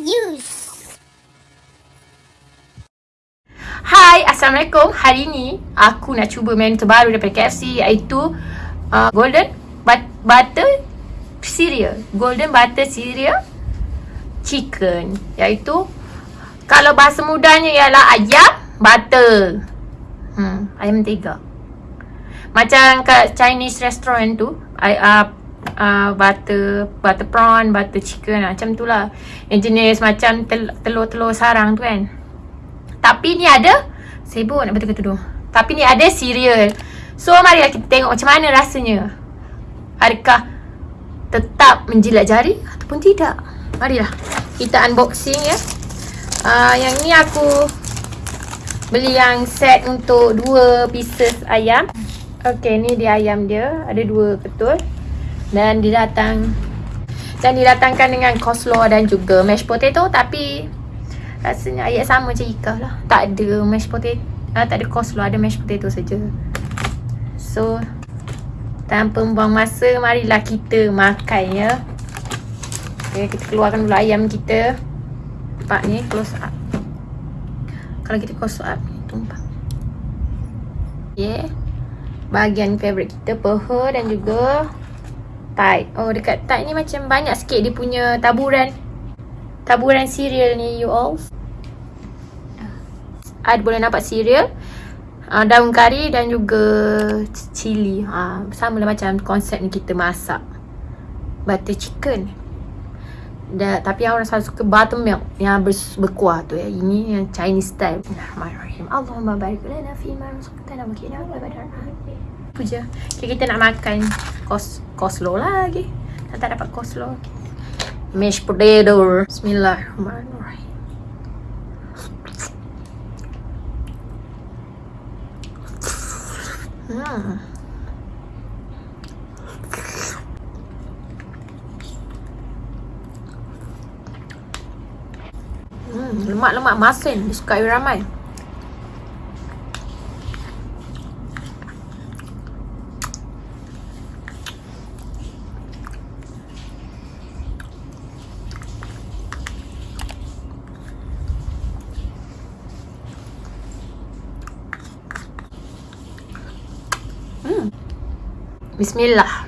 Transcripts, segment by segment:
use. Hai, Assalamualaikum. Hari ni aku nak cuba menu terbaru daripada KFC iaitu uh, Golden but Butter Cereal. Golden Butter Cereal Chicken. Iaitu kalau bahasa mudanya ialah ayam butter. Hmm, ayam mentega. Macam kat Chinese restaurant tu, I, uh, uh, butter butter prawn, butter chicken macam tu lah. Yang jenis macam tel- telur-telur sarang tu kan. Tapi ni ada Sibuk nak betul tudung Tapi ni ada cereal. So marilah kita tengok macam mana rasanya. Adakah Tetap menjilat jari Ataupun tidak? Marilah Kita unboxing ya. Uh, Yang ni aku Beli yang set untuk dua pieces ayam. Okay ni dia ayam dia. Ada dua betul Dan dia datang Dan didatangkan dengan coleslaw dan juga mashed potato Tapi Rasanya ayat sama macam Ika lah. Tak ada mashed potato ah, Tak ada coleslaw Ada mashed potato saja. So Tanpa membuang masa Marilah kita makan ya. Okay kita keluarkan dulu ayam kita. Nampak ni close up. Kalau kita close up Tumpah. Okay Bahagian favourite kita Peha dan juga Tight Oh dekat tight ni macam banyak sikit Dia punya taburan. Taburan cereal ni you all. Ada boleh nampak cereal uh, daun kari dan juga cili uh, sama lah macam konsep ni kita masak. Butter chicken. Da, tapi orang selalu suka buttermilk yang ber, berkuah tu ya. Ini yang Chinese style. Bismillahirrahmanirrahim. Allahumma barik lana fi ma razaqtana wa qina adzaban Apa je. Okay, kita nak makan kos koslo lagi. Tak dapat koslo. Okay mashed potato. Bismillahirrahmanirrahim. Hmm. Hmm, lemak-lemak masin disukai ramai. Bismillah.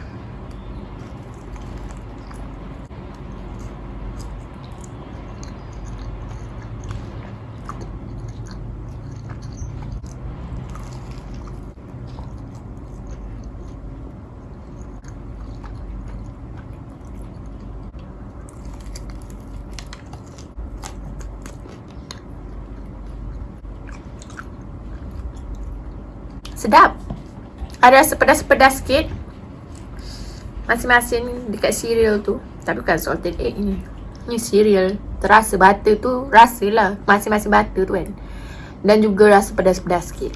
Sedap. Ada rasa pedas-pedas sikit. Masing-masing dekat cereal tu. Tapi bukan salted egg ni. Ni cereal. Terasa butter tu Rasa lah Masing-masing butter tu kan. Dan juga rasa pedas-pedas sikit.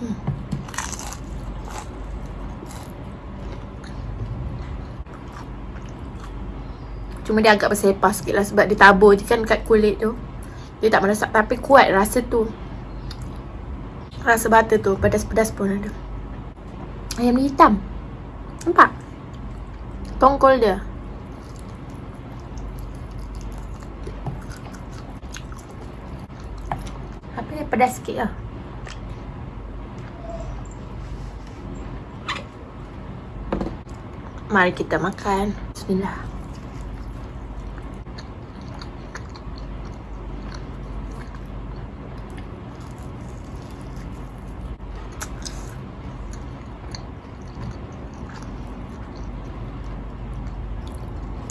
Hmm. Cuma dia agak bersepah sikit lah Sebab dia tabur je kan kat kulit tu dia tak meresap tapi kuat rasa tu. Rasa butter tu pedas-pedas pun ada. Ayam ni hitam. Nampak? Tongkol dia. Tapi dia pedas sikit lah. Mari kita makan. Bismillah.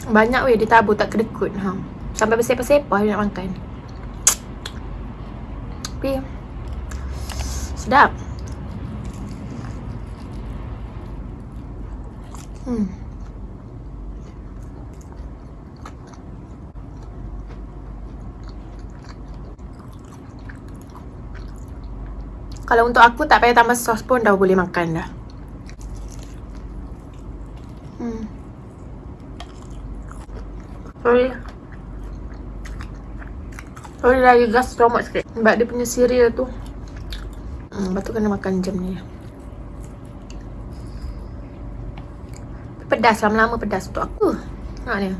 Banyak weh dia tabur tak kedekut ha. Sampai bersepah-sepah dia nak makan Tapi Sedap Hmm Kalau untuk aku tak payah tambah sos pun dah boleh makan dah. Sorry. Sorry lah, you gas stomach sikit. Sebab dia punya cereal tu. Hmm, lepas tu kena makan jam ni. Pedas, lama-lama pedas untuk aku. Nak ni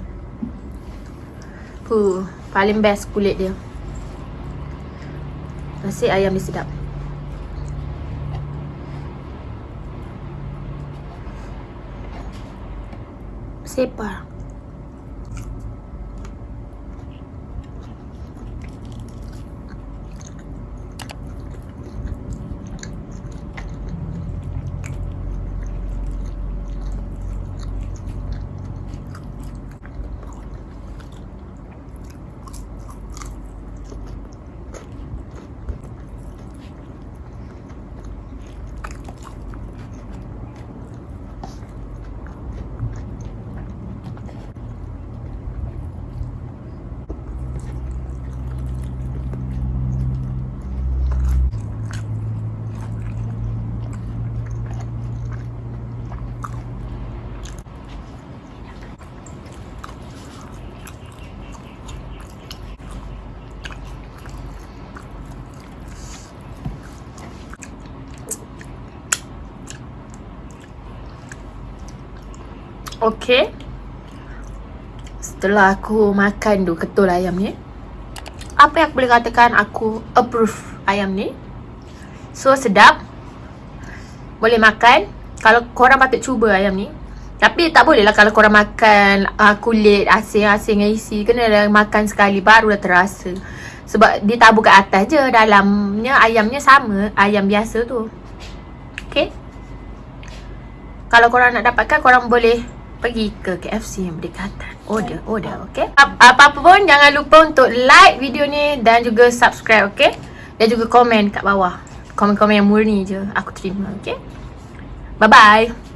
Puh, paling best kulit dia. Nasi ayam dia sedap. Separa. Okay Setelah aku makan tu ketul ayam ni Apa yang aku boleh katakan aku approve ayam ni? So sedap. Boleh makan. Kalau korang patut cuba ayam ni Tapi tak boleh lah kalau korang makan uh, kulit asing-asing yang isi. Kena dah makan sekali baru dah terasa. Sebab dia tabur kat atas je. Dalamnya ayamnya sama Ayam biasa tu. Okay Kalau korang nak dapatkan korang boleh pergi ke KFC yang berdekatan. Order, order, okay? Apa-apa pun jangan lupa untuk like video ni dan juga subscribe, okay? Dan juga komen kat bawah. Komen-komen yang murni je aku terima, okay? Bye-bye.